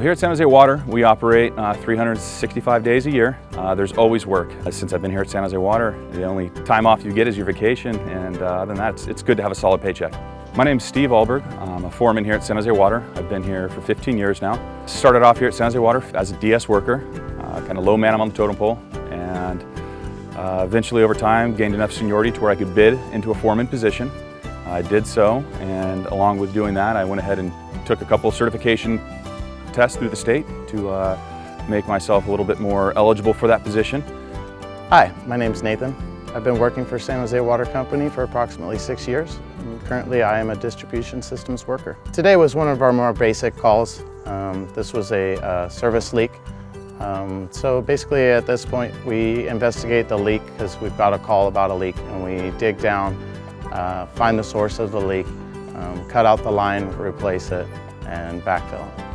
Here at San Jose Water, we operate uh, 365 days a year. Uh, there's always work. Uh, since I've been here at San Jose Water, the only time off you get is your vacation, and uh, other than that, it's, it's, good to have a solid paycheck. My name's Steve Alberg. I'm a foreman here at San Jose Water. I've been here for 15 years now. Started off here at San Jose Water as a DS worker, uh, kind of low man on the totem pole, and eventually over time gained enough seniority to where I could bid into a foreman position. I did so, and along with doing that, I went ahead and took a couple of certification test through the state to uh, make myself a little bit more eligible for that position. Hi, my name is Nathan. I've been working for San Jose Water Company for approximately six years. Currently, I am a distribution systems worker. Today was one of our more basic calls. Um, this was a uh, service leak. Um, so basically at this point, we investigate the leak because we've got a call about a leak and we dig down, uh, find the source of the leak, um, cut out the line, replace it, and backfill.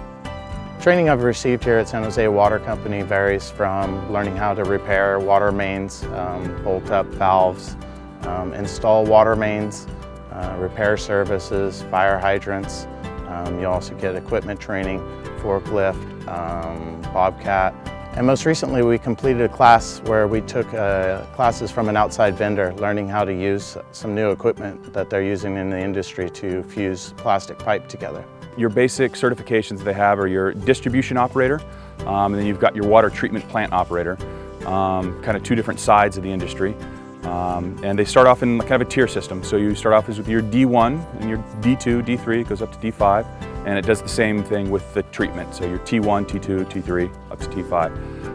Training I've received here at San Jose Water Company varies from learning how to repair water mains, um, bolt up valves, um, install water mains, uh, repair services, fire hydrants. Um, you also get equipment training, forklift, um, bobcat. And most recently we completed a class where we took uh, classes from an outside vendor learning how to use some new equipment that they're using in the industry to fuse plastic pipe together. Your basic certifications they have are your distribution operator, um, and then you've got your water treatment plant operator, um, kind of two different sides of the industry. Um, and they start off in kind of a tier system. So you start off as with your D1 and your D2, D3, it goes up to D5, and it does the same thing with the treatment. So your T1, T2, T3, up to T5.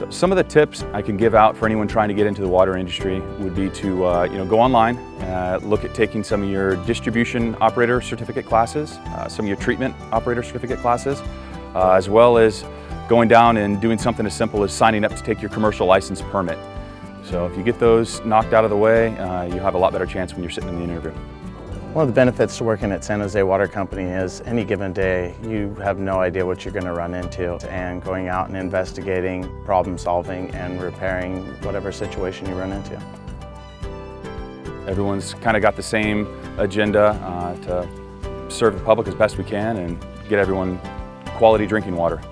So some of the tips I can give out for anyone trying to get into the water industry would be to uh, you know, go online, uh, look at taking some of your distribution operator certificate classes, uh, some of your treatment operator certificate classes, uh, as well as going down and doing something as simple as signing up to take your commercial license permit. So if you get those knocked out of the way, uh, you have a lot better chance when you're sitting in the interview. One of the benefits to working at San Jose Water Company is any given day you have no idea what you're going to run into and going out and investigating, problem solving and repairing whatever situation you run into. Everyone's kind of got the same agenda uh, to serve the public as best we can and get everyone quality drinking water.